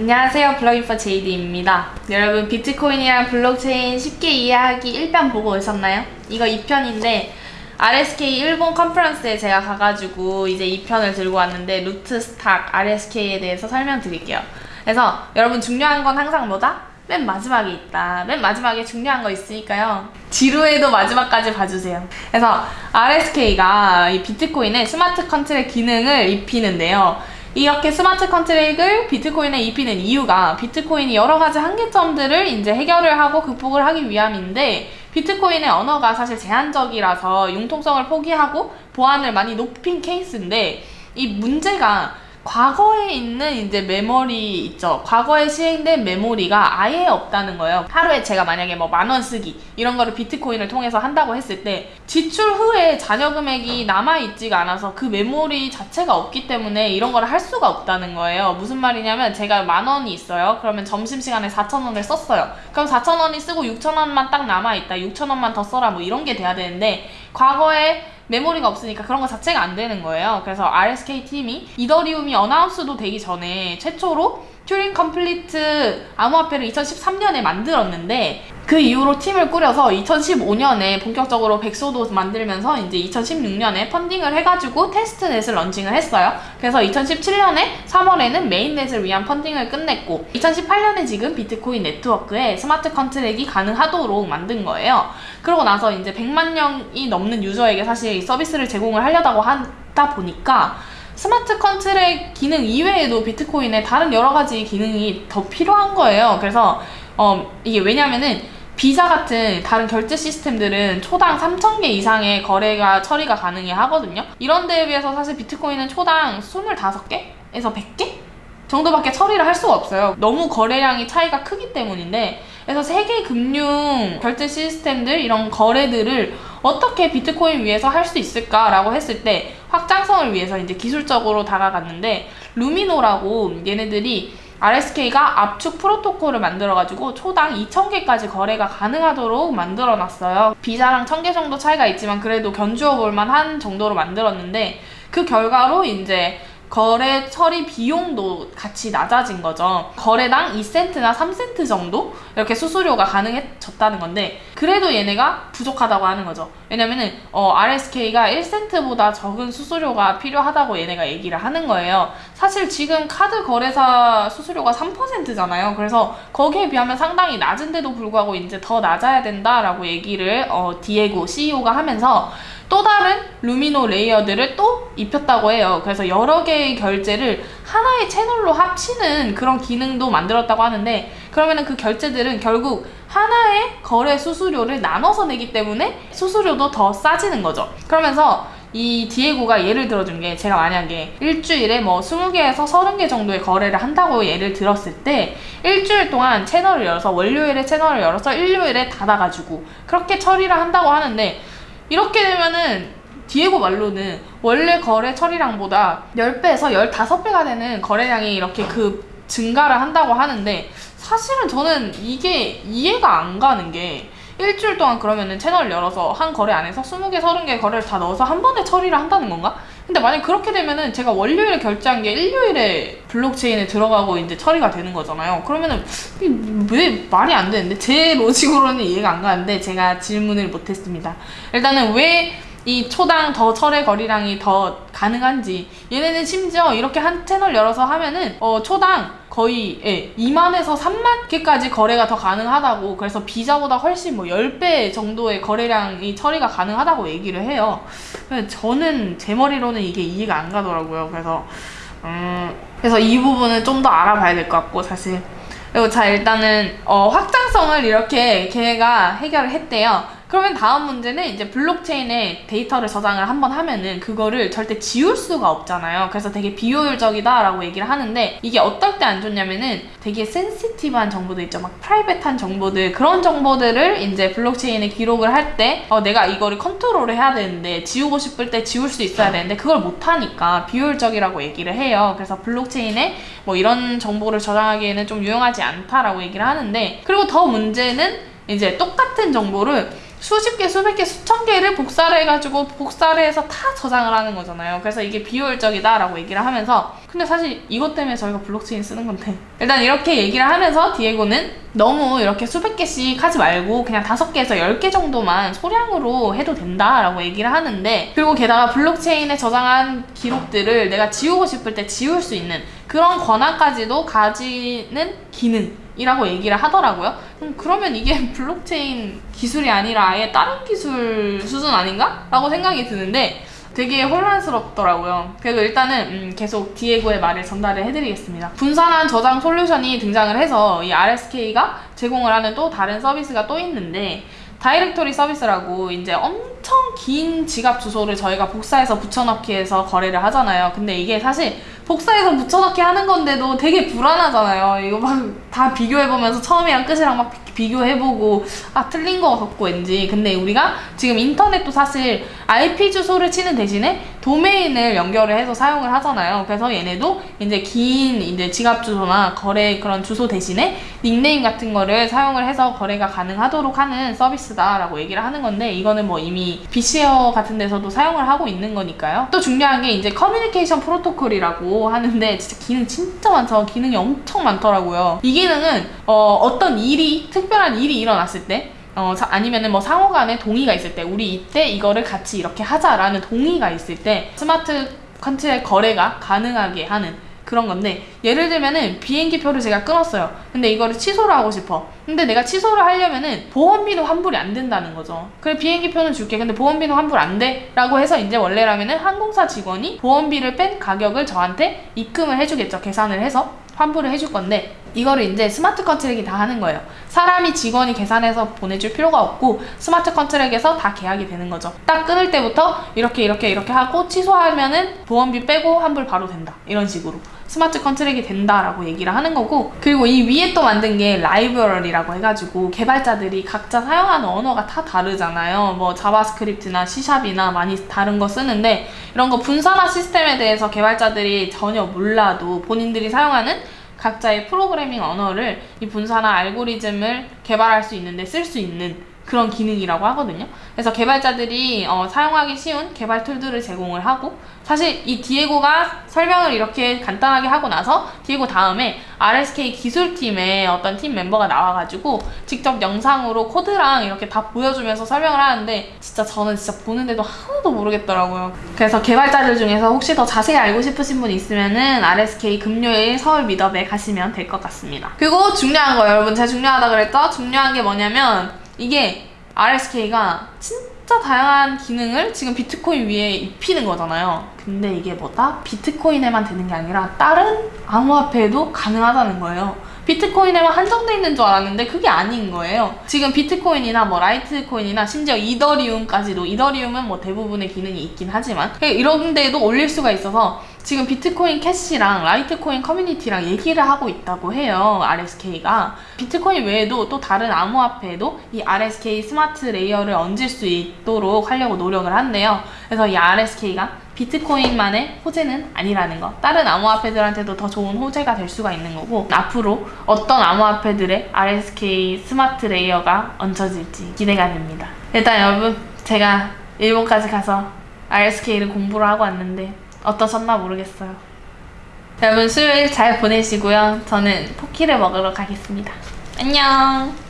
안녕하세요. 블로깅퍼 제이디입니다. 여러분 비트코인이랑 블록체인 쉽게 이해하기 1편 보고 오셨나요? 이거 2편인데 RSK 일본 컨퍼런스에 제가 가가지고 이제 2편을 들고 왔는데 Rootstock RSK에 대해서 설명드릴게요. 그래서 여러분 중요한 건 항상 뭐다? 맨 마지막에 있다. 맨 마지막에 중요한 거 있으니까요. 지루해도 마지막까지 봐주세요. 그래서 RSK가 이 비트코인의 smart contract 기능을 입히는데요 이렇게 smart contract을 비트코인에 입히는 이유가 비트코인이 여러 가지 한계점들을 이제 해결을 하고 극복을 하기 위함인데 비트코인의 언어가 사실 제한적이라서 융통성을 포기하고 보안을 많이 높인 케이스인데 이 문제가 과거에 있는 이제 메모리 있죠. 과거에 시행된 메모리가 아예 없다는 거예요. 하루에 제가 만약에 뭐 만 원 쓰기 이런 거를 비트코인을 통해서 한다고 했을 때 지출 후에 잔여 금액이 남아있지가 않아서 그 메모리 자체가 없기 때문에 이런 거를 할 수가 없다는 거예요. 무슨 말이냐면 제가 만 원이 있어요. 그러면 점심시간에 4천 원을 썼어요. 그럼 4천 원이 쓰고 6천 원만 딱 남아있다. 6천 원만 더 써라 뭐 이런 게 돼야 되는데 과거에 메모리가 없으니까 그런 거 자체가 안 되는 거예요. 그래서 RSK 팀이 이더리움이 announce도 되기 전에 최초로 Turing complete 암호화폐를 2013년에 만들었는데 그 이후로 팀을 꾸려서 2015년에 본격적으로 백서도 만들면서 이제 2016년에 funding을 해가지고 testnet을 launching을 했어요. 그래서 2017년에 3월에는 mainnet을 위한 funding을 끝냈고 2018년에 지금 비트코인 네트워크에 smart contract이 가능하도록 만든 거예요. 그러고 나서 이제 100만 명이 넘는 user에게 사실 서비스를 제공을 하려다고 하다 보니까 smart contract 기능 이외에도 비트코인에 다른 여러 가지 기능이 더 필요한 거예요. 그래서 어, 이게 왜냐면은 비자 같은 다른 결제 시스템들은 초당 3,000개 이상의 거래가 처리가 가능해 하거든요. 이런 데에 비해서 사실 비트코인은 초당 25개에서 100개? 정도밖에 처리를 할 수가 없어요. 너무 거래량이 차이가 크기 때문인데 그래서 세계 금융 결제 시스템들 이런 거래들을 어떻게 비트코인 위에서 할 수 있을까라고 했을 때 확장성을 위해서 이제 기술적으로 다가갔는데 루미노라고 얘네들이 RSK가 압축 프로토콜을 만들어가지고 초당 2,000개까지 거래가 가능하도록 만들어놨어요. 비자랑 1,000개 정도 차이가 있지만 그래도 견주어 볼만한 정도로 만들었는데 그 결과로 이제 거래 처리 비용도 같이 낮아진 거죠. 거래당 2센트나 3센트 정도 이렇게 수수료가 가능해졌다는 건데 그래도 얘네가 부족하다고 하는 거죠. 왜냐면은 어, RSK가 1센트보다 적은 수수료가 필요하다고 얘네가 얘기를 하는 거예요. 사실 지금 카드 거래사 수수료가 3%잖아요. 그래서 거기에 비하면 상당히 낮은데도 불구하고 이제 더 낮아야 된다라고 얘기를 어, 디에고 CEO가 하면서 또 다른 루미노 레이어들을 또 입혔다고 해요. 그래서 여러 개의 결제를 하나의 채널로 합치는 그런 기능도 만들었다고 하는데 그러면은 그 결제들은 결국 하나의 거래 수수료를 나눠서 내기 때문에 수수료도 더 싸지는 거죠. 그러면서 이 디에고가 예를 들어준 게 제가 만약에 일주일에 뭐 20개에서 30개 정도의 거래를 한다고 예를 들었을 때 일주일 동안 채널을 열어서 월요일에 채널을 열어서 일요일에 닫아가지고 그렇게 처리를 한다고 하는데 이렇게 되면은 디에고 말로는 원래 거래 처리량보다 10배에서 15배가 되는 거래량이 이렇게 그 증가를 한다고 하는데 사실은 저는 이게 이해가 안 가는 게 일주일 동안 그러면은 채널을 열어서 한 거래 안에서 20개, 30개 거래를 다 넣어서 한 번에 처리를 한다는 건가? 근데 만약 그렇게 되면은 제가 월요일에 결제한 게 일요일에 블록체인에 들어가고 이제 처리가 되는 거잖아요. 그러면은 왜 말이 안 되는데 제 로직으로는 이해가 안 가는데 제가 질문을 못했습니다. 일단은 왜 이 초당 더 철의 거리량이 더 가능한지. 얘네는 심지어 이렇게 한 채널 열어서 하면은 어 초당 거의 예, 2만에서 3만 개까지 거래가 더 가능하다고. 그래서 비자보다 훨씬 뭐 10배 정도의 거래량이 처리가 가능하다고 얘기를 해요. 저는 제 머리로는 이게 이해가 안 가더라고요. 그래서 음, 그래서 이 부분은 좀 더 알아봐야 될 것 같고 사실. 그리고 자 일단은 어, 확장성을 이렇게 걔가 해결을 했대요 그러면 다음 문제는 이제 블록체인에 데이터를 저장을 한번 하면은 그거를 절대 지울 수가 없잖아요. 그래서 되게 비효율적이다 라고 얘기를 하는데 이게 어떨 때 안 좋냐면은 되게 센시티브한 정보들 있죠. 막 private한 정보들 그런 정보들을 이제 블록체인에 기록을 할 때 어, 내가 이거를 컨트롤을 해야 되는데 지우고 싶을 때 지울 수 있어야 되는데 그걸 못하니까 비효율적이라고 얘기를 해요. 그래서 블록체인에 뭐 이런 정보를 저장하기에는 좀 유용하지 않다라고 얘기를 하는데 그리고 더 문제는 이제 똑같은 정보를 수십 개, 수백 개, 수천 개를 복사를 해가지고 복사를 해서 다 저장을 하는 거잖아요. 그래서 이게 비효율적이다라고 얘기를 하면서 근데 사실 이것 때문에 저희가 블록체인 쓰는 건데 일단 이렇게 얘기를 하면서 디에고는 너무 이렇게 수백 개씩 하지 말고 그냥 다섯 개에서 열 개 정도만 소량으로 해도 된다라고 얘기를 하는데 그리고 게다가 블록체인에 저장한 기록들을 내가 지우고 싶을 때 지울 수 있는 그런 권한까지도 가지는 기능이라고 얘기를 하더라고요. 음, 그러면 이게 블록체인 기술이 아니라 아예 다른 기술 수준 아닌가? 라고 생각이 드는데 되게 혼란스럽더라고요. 그래도 일단은 음, 계속 디에고의 말을 전달을 해드리겠습니다. 분산한 저장 솔루션이 등장을 해서 이 RSK가 제공을 하는 또 다른 서비스가 또 있는데 directory 서비스라고 이제 엄청 긴 지갑 주소를 저희가 복사해서 붙여넣기 해서 거래를 하잖아요. 근데 이게 사실 복사해서 붙여넣기 하는 건데도 되게 불안하잖아요. 이거 막 다 비교해보면서 처음이랑 끝이랑 막 비- 비교해보고 아 틀린 거 같고 왠지 근데 우리가 지금 인터넷도 사실 IP 주소를 치는 대신에 도메인을 연결을 해서 사용을 하잖아요. 그래서 얘네도 이제 긴 이제 지갑 주소나 거래 그런 주소 대신에 닉네임 같은 거를 사용을 해서 거래가 가능하도록 하는 서비스다라고 얘기를 하는 건데 이거는 뭐 이미 BitShares 같은 데서도 사용을 하고 있는 거니까요. 또 중요한 게 이제 커뮤니케이션 프로토콜이라고 하는데 진짜 기능 진짜 많죠. 기능이 엄청 많더라고요. 이 기능은 어, 어떤 일이 특별한 일이 일어났을 때 어, 자- 아니면은 뭐 상호 간에 동의가 있을 때 우리 이때 이거를 같이 이렇게 하자라는 동의가 있을 때 스마트 contract 거래가 가능하게 하는 그런 건데 예를 들면은 비행기 표를 제가 끊었어요. 근데 이거를 취소를 하고 싶어. 근데 내가 취소를 하려면은 보험비도 환불이 안 된다는 거죠. 그래 비행기 표는 줄게. 근데 보험비는 환불 안 돼. 라고 해서 이제 원래라면은 항공사 직원이 보험비를 뺀 가격을 저한테 입금을 해주겠죠. 계산을 해서 환불을 해줄 건데 이거를 이제 smart contract이 다 하는 거예요. 사람이 직원이 계산해서 보내줄 필요가 없고 smart contract에서 다 계약이 되는 거죠. 딱 끊을 때부터 이렇게 이렇게 이렇게 하고 취소하면은 보험비 빼고 환불 바로 된다. 이런 식으로 smart contract이 된다라고 얘기를 하는 거고 그리고 이 위에 또 만든 게 라이브러리라고 해가지고 개발자들이 각자 사용하는 언어가 다 다르잖아요. 뭐 자바스크립트나 C샵이나 많이 다른 거 쓰는데 이런 거 분산화 시스템에 대해서 개발자들이 전혀 몰라도 본인들이 사용하는 각자의 프로그래밍 언어를 이 분산화 알고리즘을 개발할 수 있는데 쓸 수 있는 그런 기능이라고 하거든요. 그래서 개발자들이 어, 사용하기 쉬운 개발 tool들을 제공을 하고 사실 이 디에고가 설명을 이렇게 간단하게 하고 나서 디에고 다음에 RSK 기술팀의 어떤 팀 멤버가 나와가지고 직접 영상으로 코드랑 이렇게 다 보여주면서 설명을 하는데 진짜 저는 진짜 보는데도 하나도 모르겠더라고요. 그래서 개발자들 중에서 혹시 더 자세히 알고 싶으신 분 있으면은 RSK 금요일 서울 미더에 가시면 될 것 같습니다. 그리고 중요한 거 여러분 제가 중요하다 그랬죠? 중요한 게 뭐냐면 이게 RSK가 진짜 다양한 기능을 지금 비트코인 위에 입히는 거잖아요. 근데 이게 뭐다? 비트코인에만 되는 게 아니라 다른 암호화폐에도 가능하다는 거예요. 비트코인에만 한정돼 있는 줄 알았는데 그게 아닌 거예요. 지금 비트코인이나 뭐 라이트코인이나 심지어 이더리움까지도 이더리움은 뭐 대부분의 기능이 있긴 하지만 이런 데도 올릴 수가 있어서 지금 비트코인 캐시랑 라이트코인 커뮤니티랑 얘기를 하고 있다고 해요. RSK가. 비트코인 외에도 또 다른 암호화폐에도 이 RSK smart layer를 얹을 수 있도록 하려고 노력을 한대요. 그래서 이 RSK가 비트코인만의 호재는 아니라는 거. 다른 암호화폐들한테도 더 좋은 호재가 될 수가 있는 거고 앞으로 어떤 암호화폐들의 RSK smart layer가 얹혀질지 기대가 됩니다. 일단 여러분 제가 일본까지 가서 RSK를 공부를 하고 왔는데 어떠셨나 모르겠어요. 여러분 수요일 잘 보내시고요. 저는 포키를 먹으러 가겠습니다. 안녕.